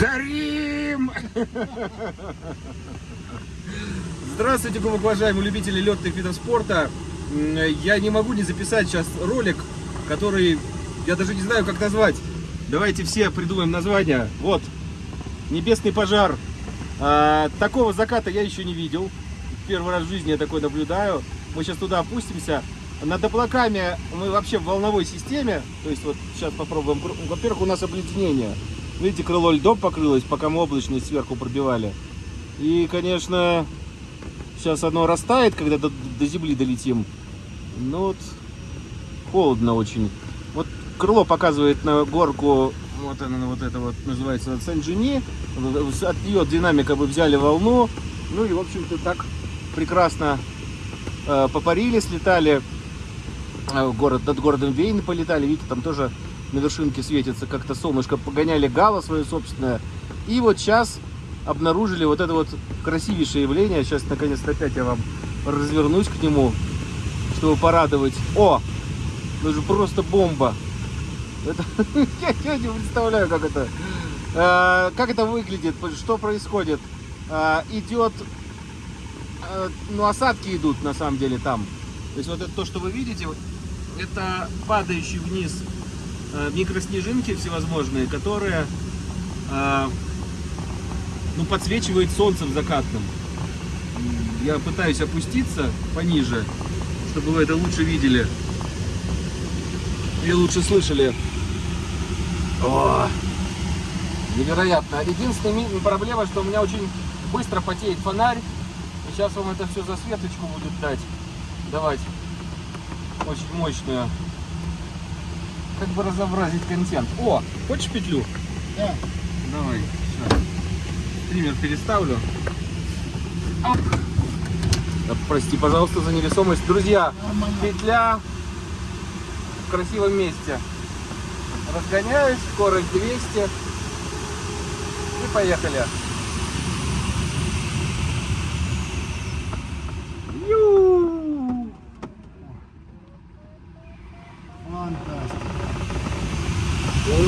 Горим! Здравствуйте, уважаемые любители летных видов спорта. Я не могу не записать сейчас ролик, который я даже не знаю, как назвать. Давайте все придумаем название. Вот, небесный пожар. А, такого заката я еще не видел. Первый раз в жизни я такой наблюдаю. Мы сейчас туда опустимся. Над облаками мы вообще в волновой системе. То есть вот сейчас попробуем. Во-первых, у нас обледенение. Видите, крыло льдом покрылось, пока мы облачность сверху пробивали. И, конечно, сейчас оно растает, когда до, до земли долетим. Ну вот, холодно очень. Вот крыло показывает на горку, вот она, вот это вот называется Сен-Жени. От нее динамика бы взяли волну. Ну и, в общем-то, так прекрасно э, попарили, слетали. Э, город, над городом Вейн полетали. Видите, там тоже на вершинке светится, как-то солнышко, погоняли гало свое собственное. И вот сейчас обнаружили вот это вот красивейшее явление. Сейчас, наконец-то, опять я вам развернусь к нему, чтобы порадовать. О! Ну же просто бомба! Это, я, я не представляю, как это, э, как это выглядит, что происходит. Э, идет, э, ну осадки идут на самом деле там. То есть вот это то, что вы видите, это падающий вниз микроснежинки всевозможные, которые э, ну, подсвечивают солнцем закатным. Я пытаюсь опуститься пониже, чтобы вы это лучше видели. И лучше слышали. О, невероятно. Единственная проблема, что у меня очень быстро потеет фонарь. Сейчас вам это все засветочку будет дать. Давать. Очень мощную как бы разобразить контент. О, хочешь петлю? Да. Давай, все. Стример переставлю. Оп. Да, прости, пожалуйста, за невесомость. Друзья, Нормально. петля в красивом месте. Разгоняюсь, скорость 200. И поехали.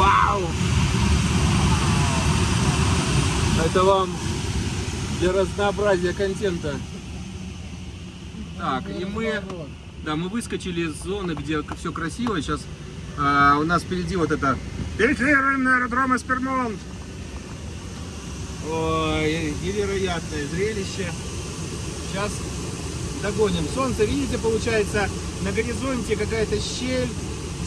Вау! Это вам для разнообразия контента. Так, и мы, да, мы выскочили из зоны, где все красиво. Сейчас а, у нас впереди вот это Перекрываемый аэродром Эспермонт. Ой, невероятное зрелище. Сейчас догоним. Солнце, видите, получается, на горизонте какая-то щель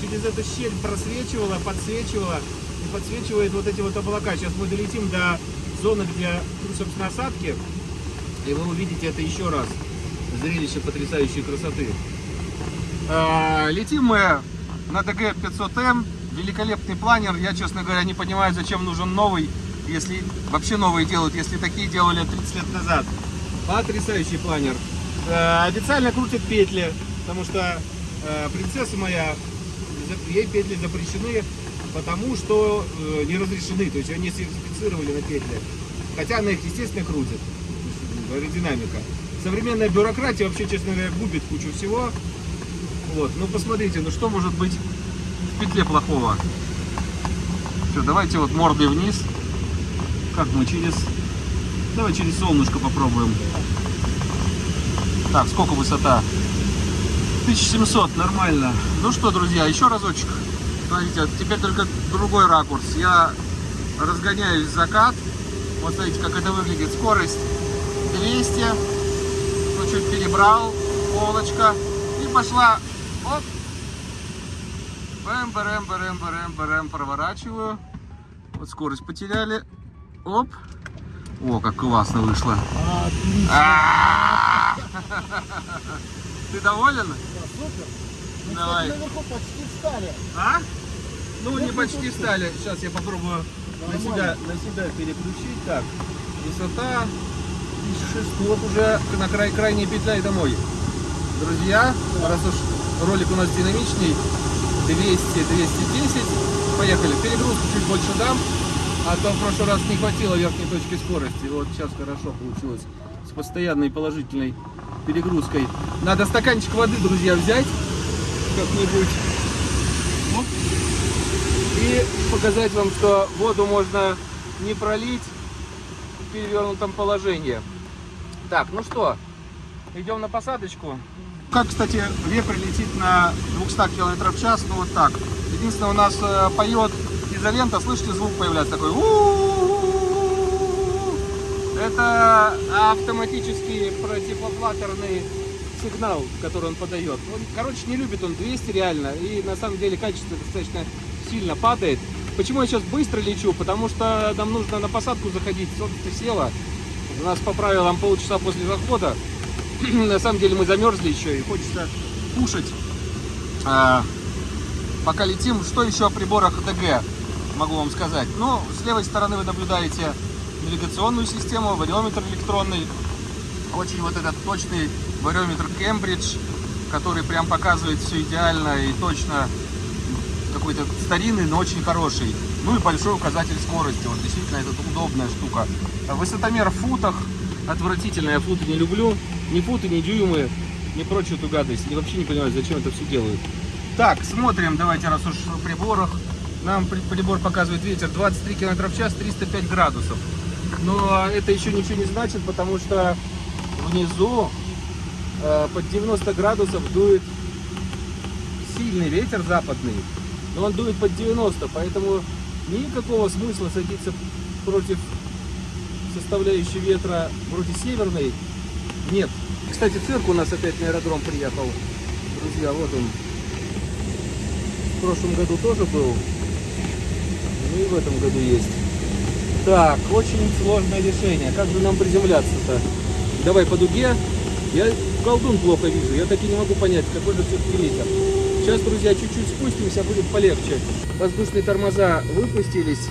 через эту щель просвечивала, подсвечивала и подсвечивает вот эти вот облака. Сейчас мы долетим до зоны, где, собственно, осадки, и вы увидите это еще раз. Зрелище потрясающей красоты. А, летим мы на ДГ-500М, великолепный планер. Я, честно говоря, не понимаю, зачем нужен новый, если вообще новые делают, если такие делали 30 лет назад. Потрясающий планер. Э, официально крутят петли, потому что э, принцесса моя ей петли запрещены, потому что э, не разрешены, то есть ее не сертифицировали на петли. Хотя она их, естественно, крутит, аэродинамика. Современная бюрократия вообще, честно говоря, губит кучу всего. Вот, ну посмотрите, ну что может быть в петле плохого? Все, давайте вот мордой вниз. Как мы через... Давай через солнышко попробуем. Так, сколько высота? 1700, нормально. Ну что, друзья, еще разочек. Смотрите, теперь только другой ракурс. Я разгоняюсь в закат. Вот смотрите, как это выглядит. Скорость 200. Ну, чуть перебрал. Полочка. И пошла. Оп. Бэм, бэрэм, бэрэм, бэрэм, бэрэм. Проворачиваю. Вот скорость потеряли. Оп. О, как классно вышло. Отлично. Ты доволен? Да, супер. Мы, Давай. кстати, наверху почти встали. А? Ну, не Ну, почти ну, встали. Сейчас я попробую на себя, на себя переключить. Так, высота 1600 вот уже на край, крайней петля и домой. Друзья, раз уж ролик у нас динамичный, 200-210, поехали. Перегрузку чуть больше дам, а то в прошлый раз не хватило верхней точки скорости. Вот сейчас хорошо получилось с постоянной положительной перегрузкой. Надо стаканчик воды, друзья, взять как-нибудь. Оп. И показать вам, что воду можно не пролить в перевернутом положении. Так, ну что, идем на посадочку. Как, кстати, вепрь летит на 200 км в час, ну вот так. Единственное, у нас э, поет изолента, слышите, звук появляется такой. «У-у-у-у-у». Это автоматический противофлаттерный сигнал, который он подает. Он, короче, не любит он 200 реально, и на самом деле качество достаточно сильно падает. Почему я сейчас быстро лечу? Потому что нам нужно на посадку заходить. Солнце село. У нас по правилам полчаса после захода. на самом деле мы замерзли еще и хочется кушать. А, пока летим, что еще о приборах ДГ могу вам сказать? Ну, с левой стороны вы наблюдаете навигационную систему, вариометр электронный. Очень вот этот точный вариометр Кембридж, который прям показывает все идеально и точно какой-то старинный, но очень хороший. Ну и большой указатель скорости. Вот действительно это удобная штука. Высотомер в футах. Отвратительно, я футы не люблю. Ни футы, ни дюймы, ни прочую эту гадость. Я вообще не понимаю, зачем это все делают. Так, смотрим, давайте, раз уж в приборах. Нам при- прибор показывает ветер 23 км в час, 305 градусов. Но это еще ничего не значит, потому что внизу э, под 90 градусов дует сильный ветер западный, но он дует под 90, поэтому никакого смысла садиться против составляющей ветра вроде северной нет. Кстати, цирк у нас опять на аэродром приехал. Друзья, вот он. В прошлом году тоже был. Ну и в этом году есть. Так, очень сложное решение. Как же нам приземляться-то? Давай по дуге. Я колдун плохо вижу. Я так и не могу понять, какой же все-таки ветер. Сейчас, друзья, чуть-чуть спустимся, будет полегче. Воздушные тормоза выпустились,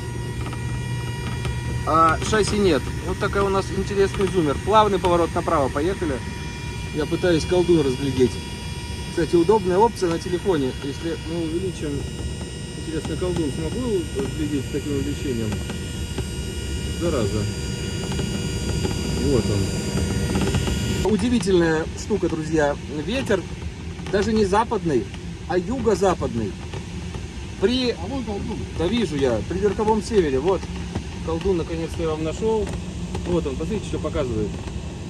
а шасси нет. Вот такая у нас интересный зумер. Плавный поворот направо, поехали. Я пытаюсь колдун разглядеть. Кстати, удобная опция на телефоне. Если мы увеличим, интересно, колдун смогу разглядеть с таким увеличением? Зараза. Вот он. Удивительная штука, друзья. Ветер даже не западный, а юго-западный. При... А вон колдун. Да вижу я, при верховом севере. Вот, колдун наконец-то я вам нашел. Вот он, посмотрите, что показывает.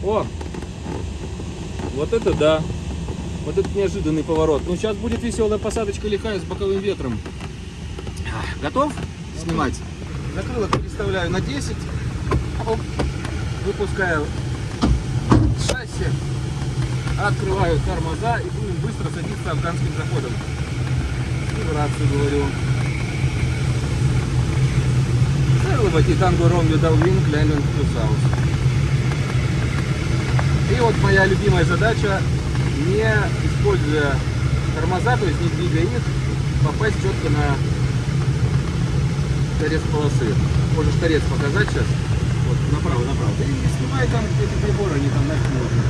О! Вот это да. Вот это неожиданный поворот. Ну, сейчас будет веселая посадочка лихая с боковым ветром. Готов снимать? Закрылок переставляю на 10. Оп. Выпускаю шасси. Открываю тормоза и будем быстро садиться афганским заходом. И в рацию говорю. Серловати танго Ромео Далвин Клемент Плюсаус. И вот моя любимая задача, не используя тормоза, то есть не двигая их, попасть четко на торец полосы. Можешь торец показать сейчас? Вот, направо, направо. И не снимай там эти приборы, они там нафиг нужны.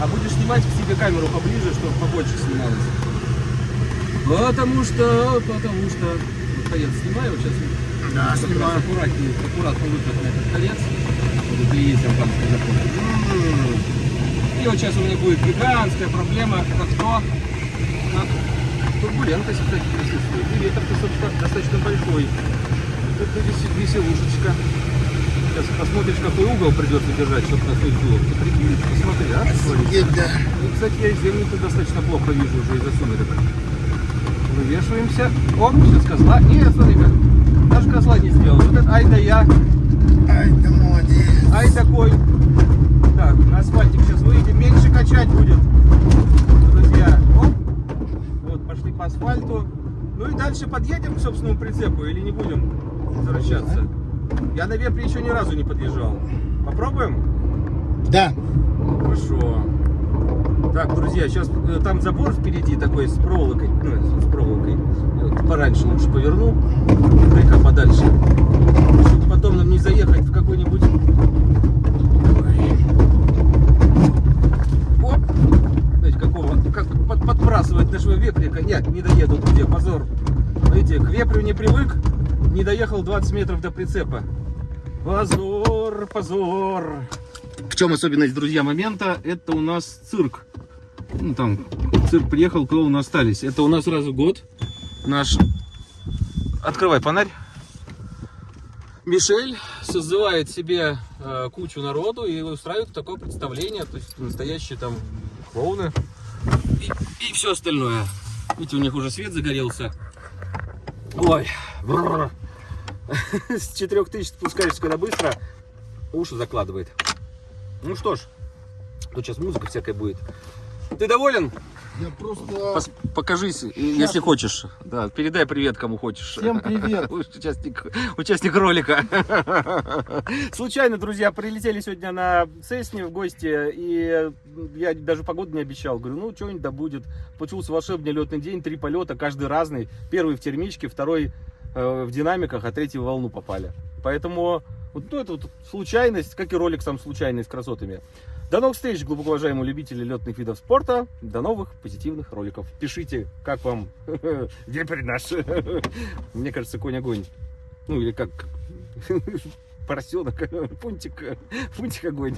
А будешь снимать к себе камеру поближе, чтобы побольше снималось. Потому что, потому что... Вот торец снимаю, вот сейчас Да, как раз аккуратнее, аккуратно выход на этот торец. Вот это и есть афганский заход. И вот сейчас у меня будет гигантская проблема, это кто? Как турбулентность, кстати, присутствует. И собственно, достаточно большой. Это весе- веселушечка. Сейчас посмотришь, какой угол придется держать, чтобы на твой было. Ты прикинь, посмотри, а? Офигеть, да. И, кстати, я землю-то достаточно плохо вижу уже из-за сумерек. Вывешиваемся. О, сейчас козла. Нет, смотри-ка. Даже козла не сделал. Вот это, ай да я. Ай, да молодец. Ай такой. Так, на асфальтик сейчас выйдем. Меньше качать будет. Друзья. Оп. Вот, пошли по асфальту. Ну и дальше подъедем к собственному прицепу или не будем возвращаться? Я на вепре еще ни разу не подъезжал. Попробуем? Да. Хорошо. Так, друзья, сейчас там забор впереди такой с проволокой. Ну, с проволокой. Пораньше лучше поверну. Дай-ка подальше. Чтобы потом нам не заехать в какой-нибудь... Ой. Оп. Знаете, какого... Как под- подбрасывать нашего веприка. Нет, не доеду, друзья, позор. Видите, к вепрю не привык. Не доехал 20 метров до прицепа. Позор, позор. В чем особенность, друзья, момента? Это у нас цирк. Ну, там цирк приехал, клоуны остались. Это у нас сразу год. Наш... Открывай фонарь. Мишель созывает себе э, кучу народу и устраивает такое представление, то есть настоящие там клоуны и, все остальное. Видите, у них уже свет загорелся. Ой. с 4000 спускаешься когда быстро, уши закладывает. Ну что ж, тут сейчас музыка всякая будет. Ты доволен? Я просто... Пос- покажись, если хочешь. Да, передай привет кому хочешь. Всем привет. Участник, участник ролика. Случайно, друзья, прилетели сегодня на Цесне в гости, и я даже погоду не обещал. Говорю, ну, что-нибудь да будет. Получился волшебный летный день, три полета, каждый разный. Первый в термичке, второй в динамиках, а третий в волну попали. Поэтому вот ну, это вот случайность, как и ролик сам случайный с красотами. До новых встреч, глубоко уважаемые любители летных видов спорта. До новых позитивных роликов. Пишите, как вам вепрь наш. Мне кажется, конь огонь. Ну или как поросенок, пунтик, пунтик огонь.